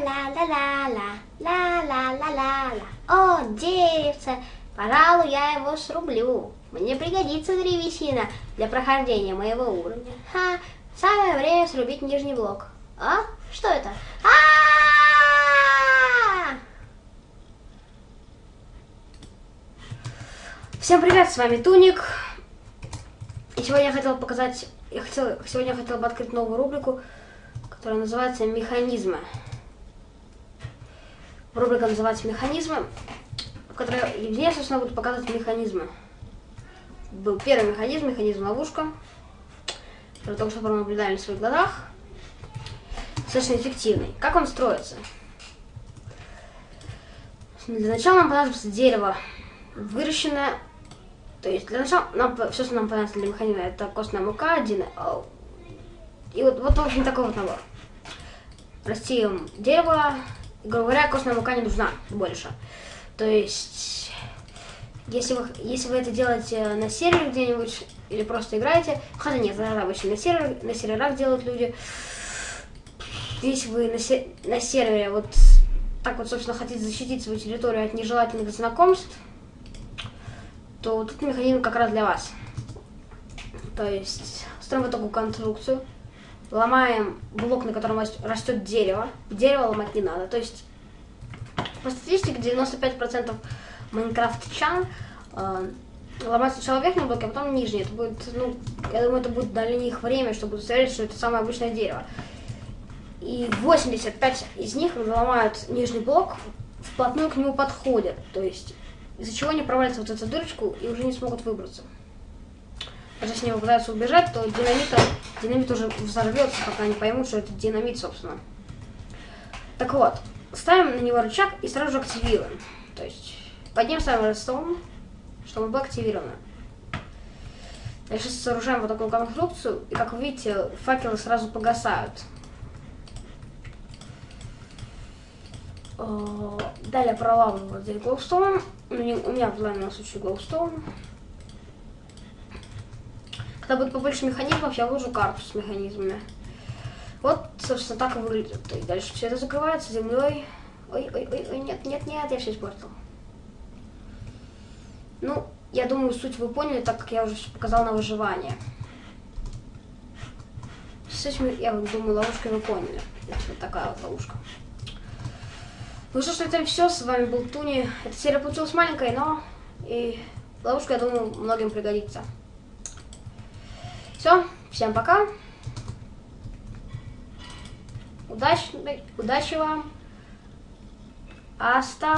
Ла-ла-ла-ла-ла, ла-ла-ла-ла-ла. О, деревце, пожалуй, я его срублю. Мне пригодится древесина для прохождения моего уровня. Ха, самое время срубить нижний блок. А? Что это? А! Всем привет, с вами Туник. И сегодня я хотел показать, я хотел, сегодня я хотел бы открыть новую рубрику, которая называется «Механизмы». Рубрика называется «Механизмы», в которой я, собственно, буду показывать механизмы. Был первый механизм, механизм ловушка, который только что наблюдали в своих глазах. Достаточно эффективный. Как он строится? Для начала нам понадобится дерево, выращенное то есть для начала нам все, что нам понадобится для механизма, это костная мука, один. И вот, вот в общем такой вот набор. Растим дерево, грубо говоря, костная мука не нужна больше. То есть, если вы, если вы это делаете на сервере где-нибудь, или просто играете, хотя нет, это обычно на, сервер, на серверах делают люди. Если вы на, се, на сервере вот так вот, собственно, хотите защитить свою территорию от нежелательных знакомств, то вот этот механизм как раз для вас. То есть строим такую конструкцию, ломаем блок, на котором растет дерево. Дерево ломать не надо. То есть по статистике 95% майнкрафтчан э, ломать сначала верхний блок, а потом нижний. Это будет, ну, я думаю, это будет для них время, чтобы удостоверить, что это самое обычное дерево. И 85 из них ломают нижний блок, вплотную к нему подходят. То есть из-за чего они провалятся вот эту дырочку и уже не смогут выбраться. Если они попытаются убежать, то динамита, динамит уже взорвется, пока они поймут, что это динамит, собственно. Так вот, ставим на него рычаг и сразу же активируем. То есть подним ставим redstone, чтобы он был активирован. Дальше сооружаем вот такую конструкцию, и как вы видите, факелы сразу погасают. Э, далее проламываем вот здесь глоустоун. У меня в данном случае глоустоун. Когда будет побольше механизмов, я вложу карту с механизмами. Вот, собственно, так и выглядит. И дальше все это закрывается землей. Ой, ой, ой, ой, нет, нет, нет, я все испортил. Ну, я думаю, суть вы поняли, так как я уже показал на выживание. С этим, я думаю, ловушкой вы поняли. Это вот такая вот ловушка. Ну что ж, это все. С вами был Туни. Эта серия получилась маленькой, но и ловушка, я думаю, многим пригодится. Все, всем пока. Удачи, удачи вам. Аста